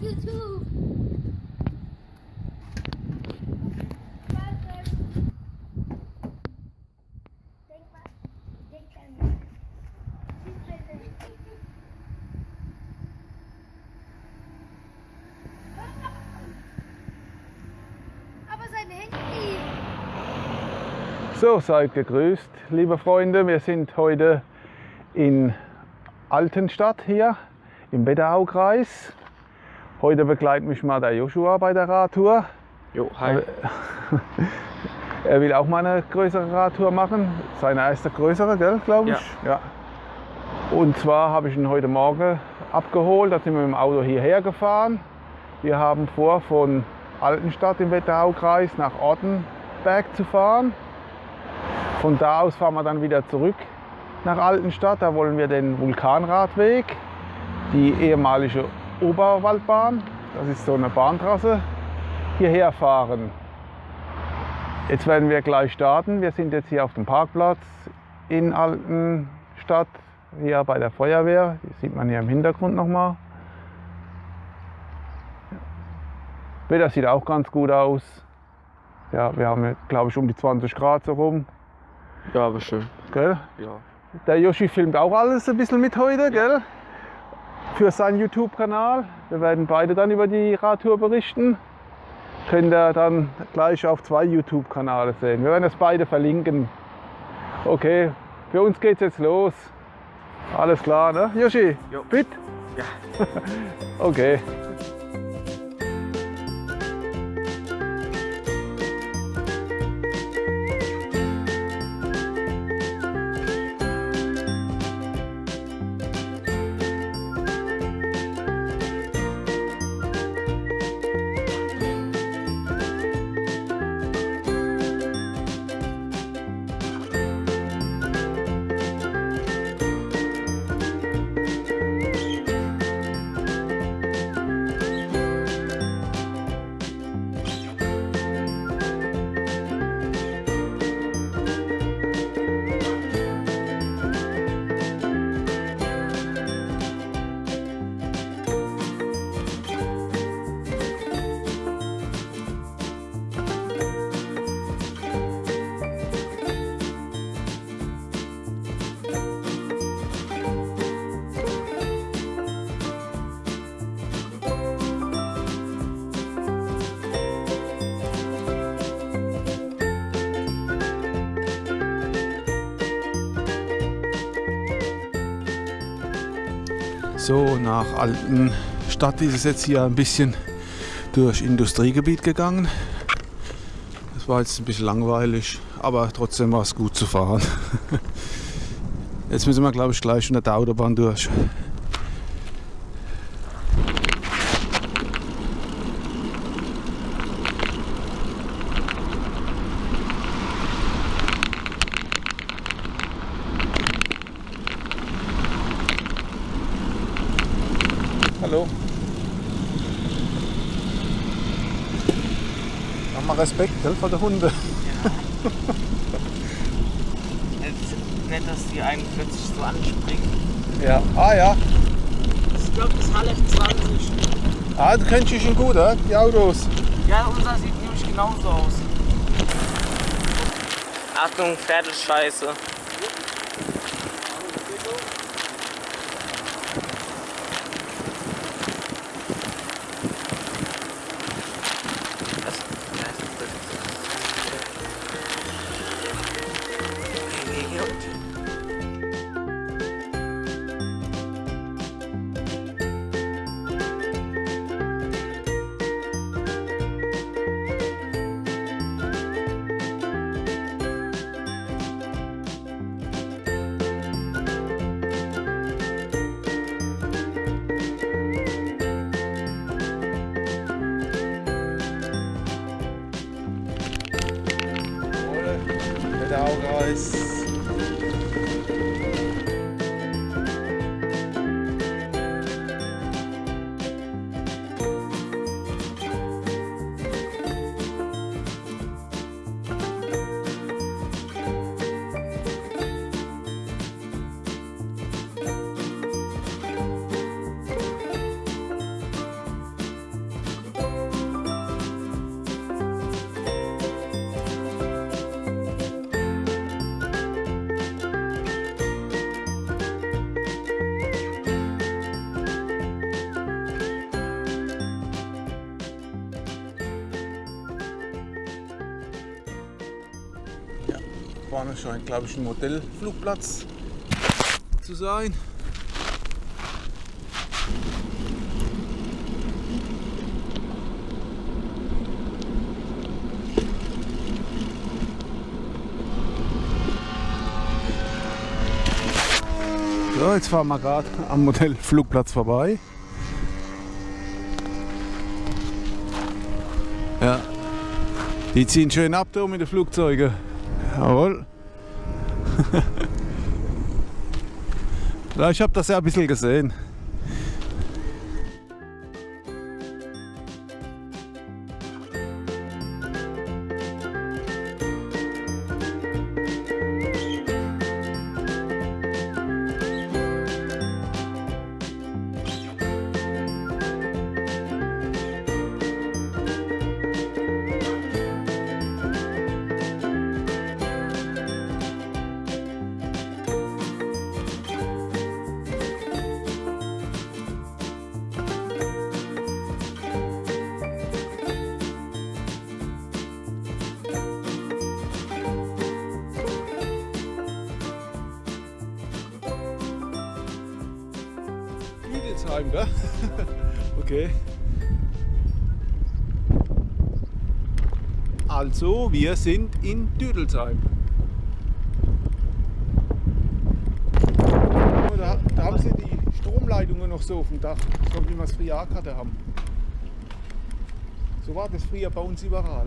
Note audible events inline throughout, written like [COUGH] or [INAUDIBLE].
YouTube. So, seid gegrüßt, liebe Freunde. Wir sind heute in Altenstadt hier im Wetteraukreis Heute begleitet mich mal der Joshua bei der Radtour. Jo, hi. [LAUGHS] Er will auch mal eine größere Radtour machen. Seine erste größere, glaube ich? Ja. ja. Und zwar habe ich ihn heute Morgen abgeholt. Da sind wir mit dem Auto hierher gefahren. Wir haben vor, von Altenstadt im Wetteraukreis nach Ortenberg zu fahren. Von da aus fahren wir dann wieder zurück nach Altenstadt. Da wollen wir den Vulkanradweg, die ehemalige Oberwaldbahn, das ist so eine Bahntrasse, hierher fahren. Jetzt werden wir gleich starten. Wir sind jetzt hier auf dem Parkplatz in Altenstadt, hier bei der Feuerwehr. Die sieht man hier im Hintergrund nochmal. Wetter sieht auch ganz gut aus. Ja, wir haben, glaube ich, um die 20 Grad so rum. Ja, aber schön. Gell? Ja. Der Yoshi filmt auch alles ein bisschen mit heute, gell? Für seinen YouTube-Kanal. Wir werden beide dann über die Radtour berichten. Könnt ihr dann gleich auf zwei YouTube-Kanäle sehen. Wir werden das beide verlinken. Okay, für uns geht's jetzt los. Alles klar, ne? Yoshi, Jo. fit? Ja. [LAUGHS] Okay. So, nach Altenstadt ist es jetzt hier ein bisschen durch Industriegebiet gegangen. Das war jetzt ein bisschen langweilig, aber trotzdem war es gut zu fahren. [LAUGHS] Jetzt müssen wir, glaube ich, gleich unter der Autobahn durch. Hallo. Mach mal Respekt, gell, vor der Hunde. Jetzt nett, dass die 41 so anspringen. Ja. Ah ja. Ich glaube, das ist Halle 20. Ah, du kennst dich schon gut, oder? Die Autos. Ja, unser sieht nämlich genauso aus. Achtung, Pferdescheiße. Wetteraukreis. Vorne scheint, glaube ich, ein Modellflugplatz zu sein. So, jetzt fahren wir gerade am Modellflugplatz vorbei. Ja, die ziehen schön ab da mit den Flugzeugen. Jawohl. [LAUGHS] ja, ich habe das ja ein bisschen gesehen. Okay. Also, wir sind in Düdelsheim. Da, da haben sie die Stromleitungen noch so auf dem Dach, so wie wir es früher auch haben. So war das früher bei uns überall.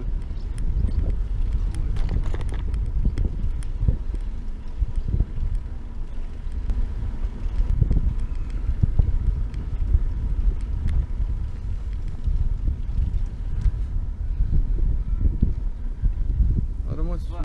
Warte mal.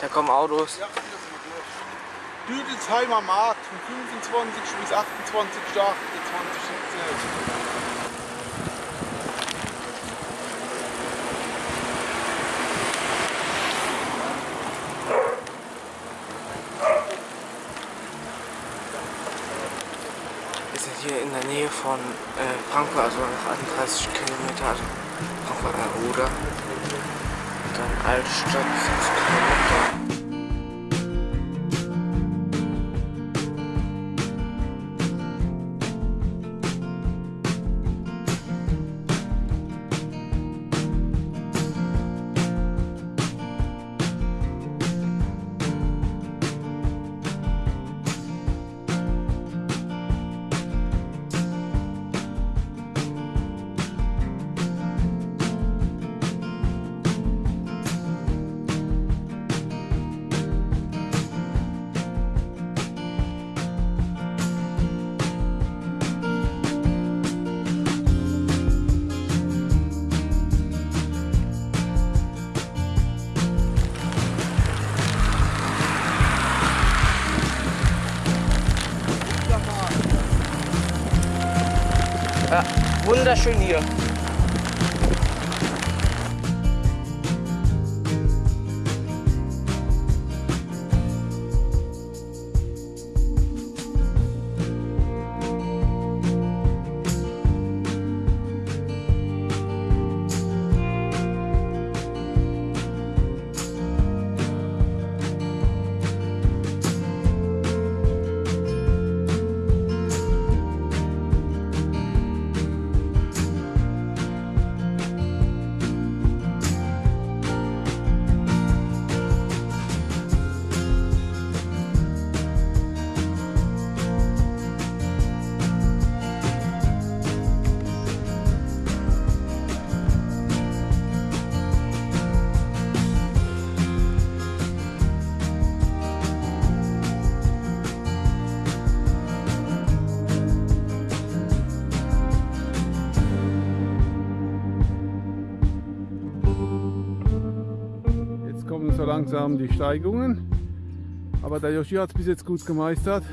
Da kommen Autos. Ja. Düdelsheimer Markt vom 25. bis 28. 28. Wir sind hier in der Nähe von äh, Frankfurt, also noch 31 Kilometer, also Frankfurt an der Oder. Dann Altstadt wunderschön hier. So langsam die Steigungen. Aber der Yoshi hat es bis jetzt gut gemeistert.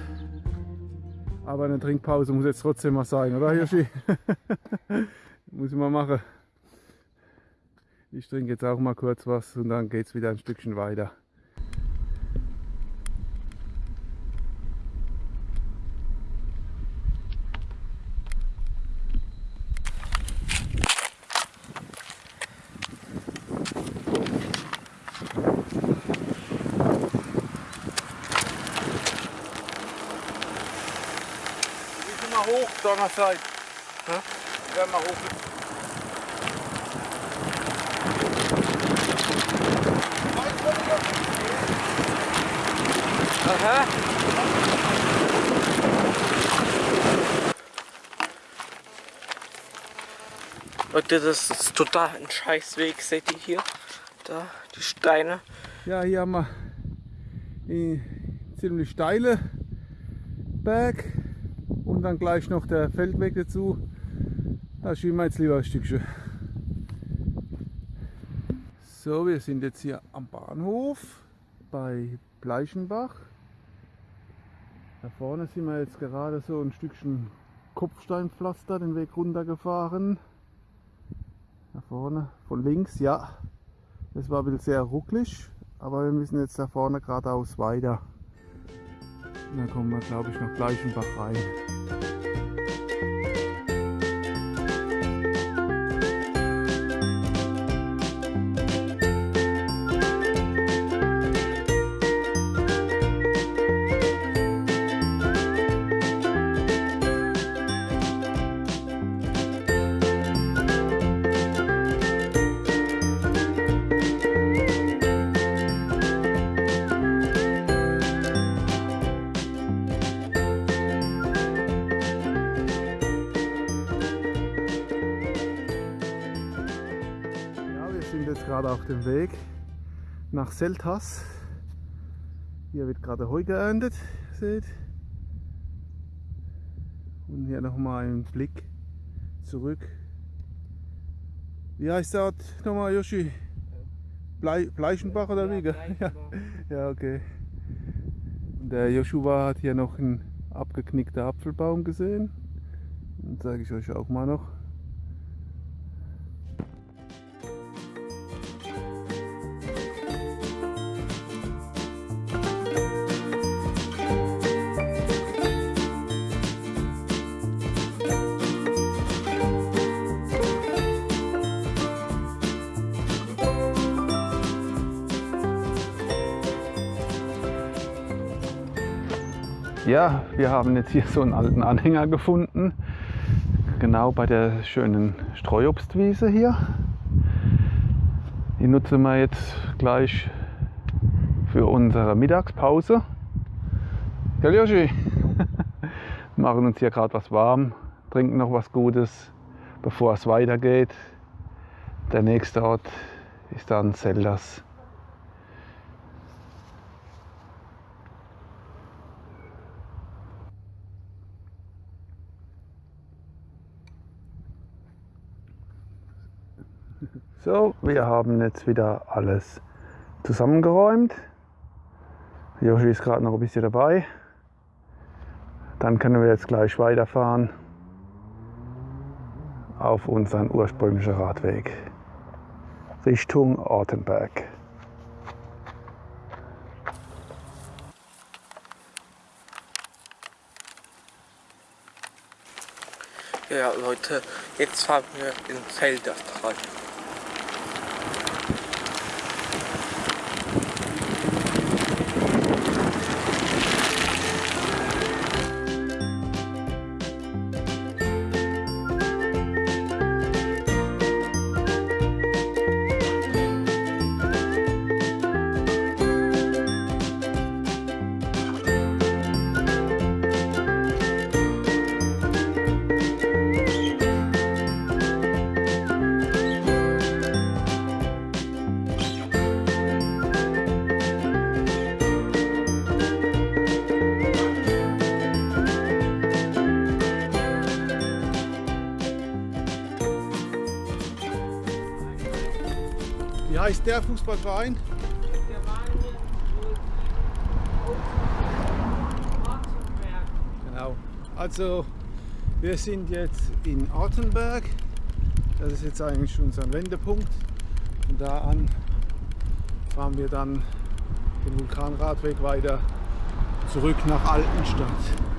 Aber eine Trinkpause muss jetzt trotzdem mal sein, oder Yoshi? [LAUGHS] muss ich mal machen. Ich trinke jetzt auch mal kurz was und dann geht es wieder ein Stückchen weiter. mal Donnerstag. Ja? Wir mal hoch. Aha. Leute, das ist total ein Scheißweg, seht ihr hier? Da, die Steine. Ja, hier haben wir einen ziemlich steile Berg und dann gleich noch der Feldweg dazu. Da schieben wir jetzt lieber ein Stückchen. So, wir sind jetzt hier am Bahnhof bei Bleichenbach. Da vorne sind wir jetzt gerade so ein Stückchen Kopfsteinpflaster den Weg runtergefahren. Da vorne, von links, ja. Das war ein bisschen sehr rucklig, aber wir müssen jetzt da vorne geradeaus weiter. Und dann kommen wir, glaube ich, nach Bleichenbach rein. Auf dem Weg nach Seltas. Hier wird gerade Heu geerntet, seht. Und hier nochmal ein Blick zurück. Wie heißt der Ort nochmal, Yoshi? Blei Bleichenbach oder wie? Ja, [LAUGHS] ja, okay. Und der Joshua hat hier noch einen abgeknickten Apfelbaum gesehen. Den zeige ich euch auch mal noch. Ja, wir haben jetzt hier so einen alten Anhänger gefunden. Genau bei der schönen Streuobstwiese hier. Die nutzen wir jetzt gleich für unsere Mittagspause. Ja, Joshi, [LAUGHS] machen uns hier gerade was warm, trinken noch was Gutes, bevor es weitergeht. Der nächste Ort ist dann Zeldas. So, wir haben jetzt wieder alles zusammengeräumt. Joshi ist gerade noch ein bisschen dabei. Dann können wir jetzt gleich weiterfahren auf unseren ursprünglichen Radweg Richtung Ortenberg. Ja, Leute, jetzt fahren wir in Zelda heißt der Fußballverein? Genau. Also wir sind jetzt in Artenberg. Das ist jetzt eigentlich schon unser Wendepunkt. Von da an fahren wir dann den Vulkanradweg weiter zurück nach Altenstadt.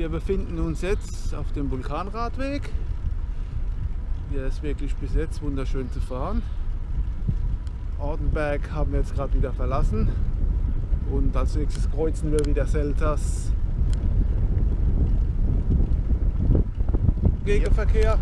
Wir befinden uns jetzt auf dem Vulkanradweg. Hier ist wirklich bis jetzt wunderschön zu fahren. Ortenberg haben wir jetzt gerade wieder verlassen und als nächstes kreuzen wir wieder Selters Gegenverkehr.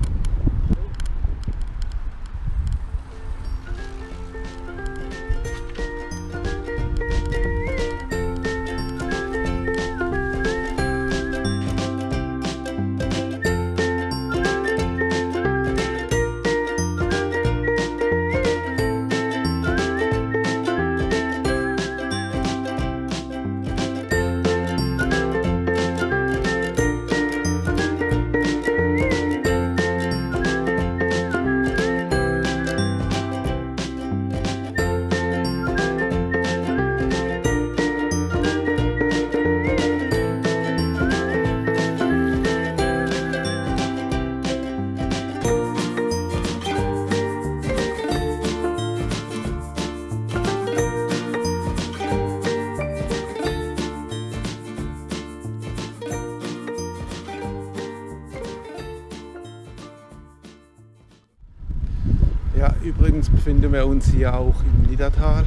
Befinden wir uns hier auch im Niedertal.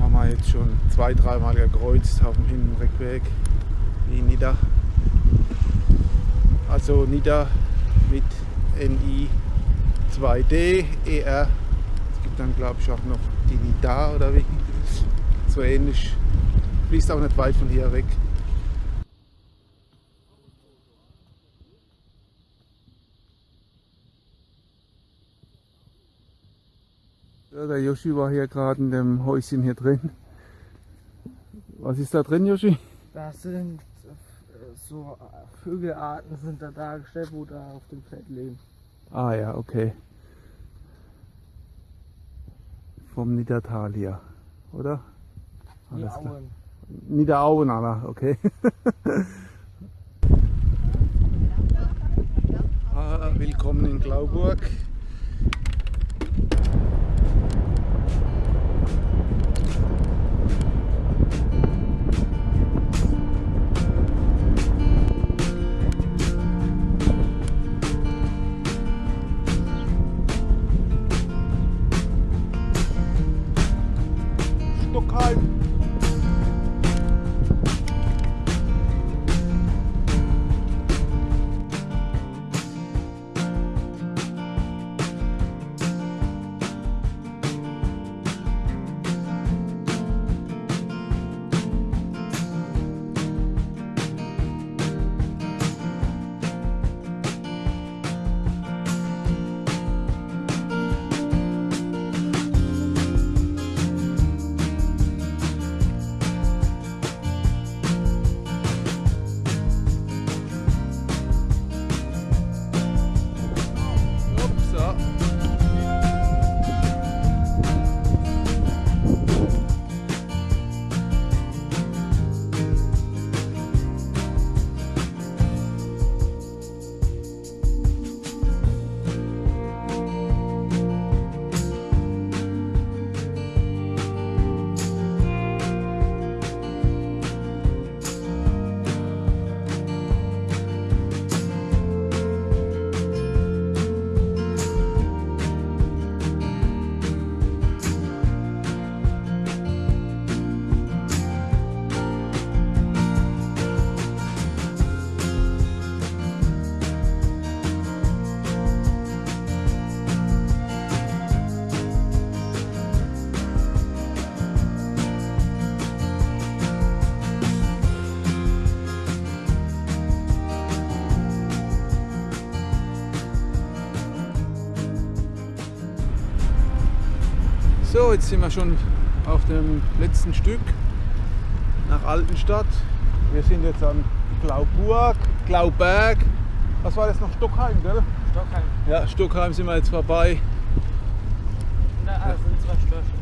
Haben wir jetzt schon zwei, dreimal gekreuzt auf dem Hin- und Rückweg. Wie Nieder. Also Nieder mit NI 2D, ER. Es gibt dann glaube ich auch noch die Nida oder wie. So ähnlich. Fließt auch nicht weit von hier weg. Der Yoshi war hier gerade in dem Häuschen hier drin. Was ist da drin, Yoshi? Das sind äh, so Vögelarten sind da dargestellt, wo da auf dem Feld leben. Ah ja, okay. Vom Niedertal hier, oder? Die Alles klar. Auen. Niederauen, aber okay. [LAUGHS] ah, willkommen in Glauburg. So, jetzt sind wir schon auf dem letzten Stück nach Altenstadt. Wir sind jetzt an Glauburg, Glauberg. Was war das noch? Stockheim, gell? Stockheim. Ja, Stockheim sind wir jetzt vorbei. Da sind zwei Störche.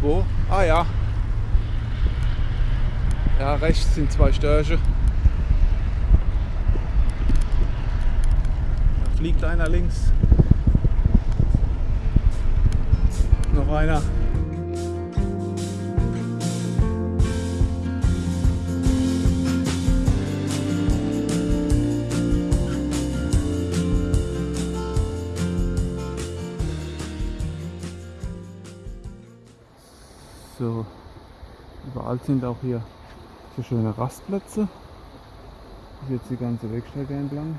Wo? Ah ja. Ja, rechts sind zwei Störche. Da fliegt einer links. Einer. So, überall sind auch hier so schöne Rastplätze. Das ist jetzt die ganze Wegstrecke entlang.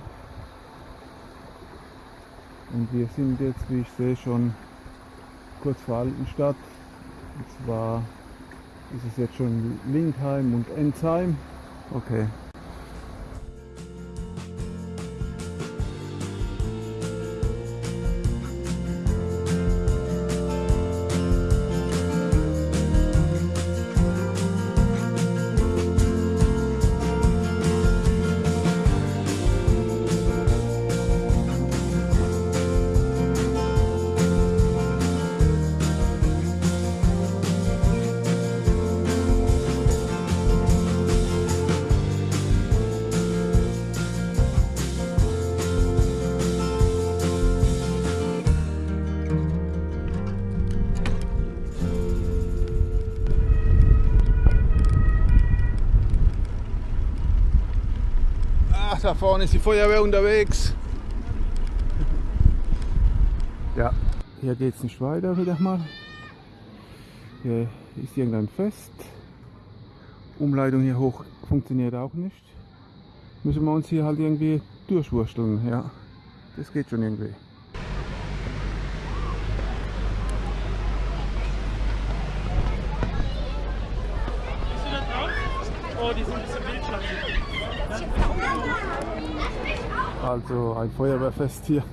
Und wir sind jetzt, wie ich sehe, schon kurz vor Altenstadt. Und zwar ist es jetzt schon Linkheim und Enzheim. Okay. Da vorne ist die Feuerwehr unterwegs. Ja, hier geht es nicht weiter wieder mal. Hier ist irgendein Fest. Umleitung hier hoch funktioniert auch nicht. Müssen wir uns hier halt irgendwie durchwursteln, ja. Das geht schon irgendwie. Bist du da drauf? Oh, die sind ein bisschen Also ein Feuerwehrfest hier.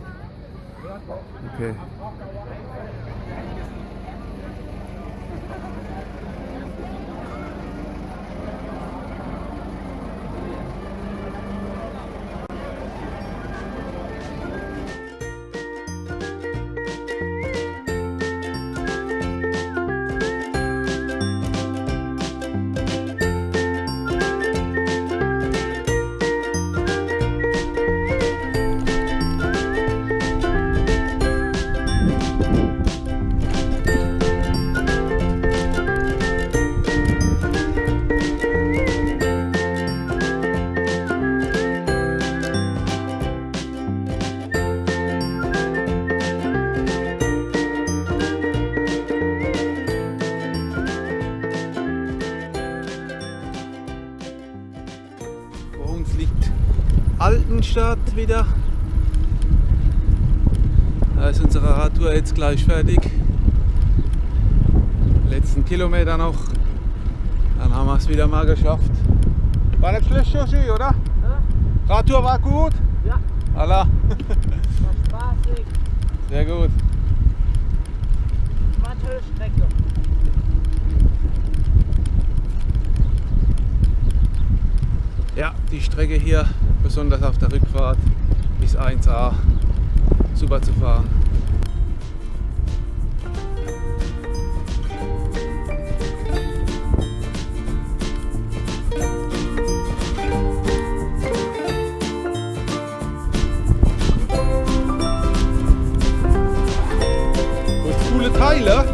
Okay. Altenstadt wieder. Da ist unsere Radtour jetzt gleich fertig. Letzten Kilometer noch. Dann haben wir es wieder mal geschafft. War nicht schlecht, Joshi, oder? Radtour war gut? Ja. Allah. War spaßig. Sehr gut. War eine tolle Strecke. Ja, die Strecke hier, besonders auf der Rückfahrt, ist 1A. Super zu fahren. Coole Teile.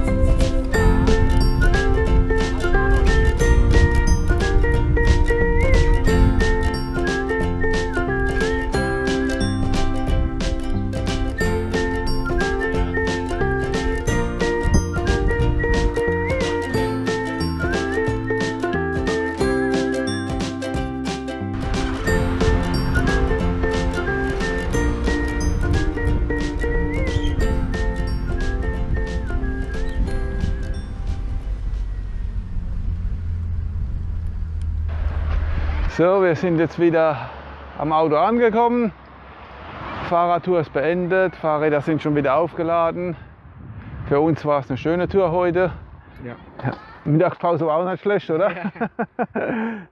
Wir sind jetzt wieder am Auto angekommen. Fahrradtour ist beendet, Fahrräder sind schon wieder aufgeladen. Für uns war es eine schöne Tour heute. Ja. Mittagspause war auch nicht schlecht, oder?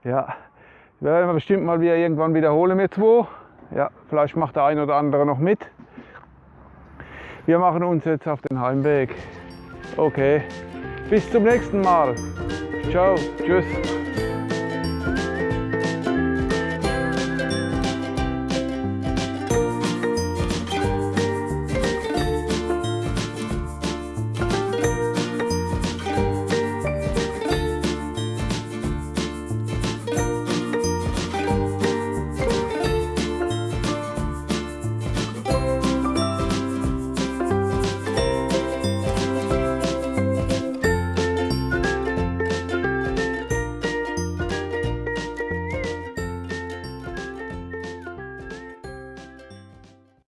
ja. [LAUGHS] Werden wir bestimmt mal wieder irgendwann wiederholen mit zwei. Ja, vielleicht macht der ein oder andere noch mit. Wir machen uns jetzt auf den Heimweg. Okay. Bis zum nächsten Mal. Ciao. Tschüss.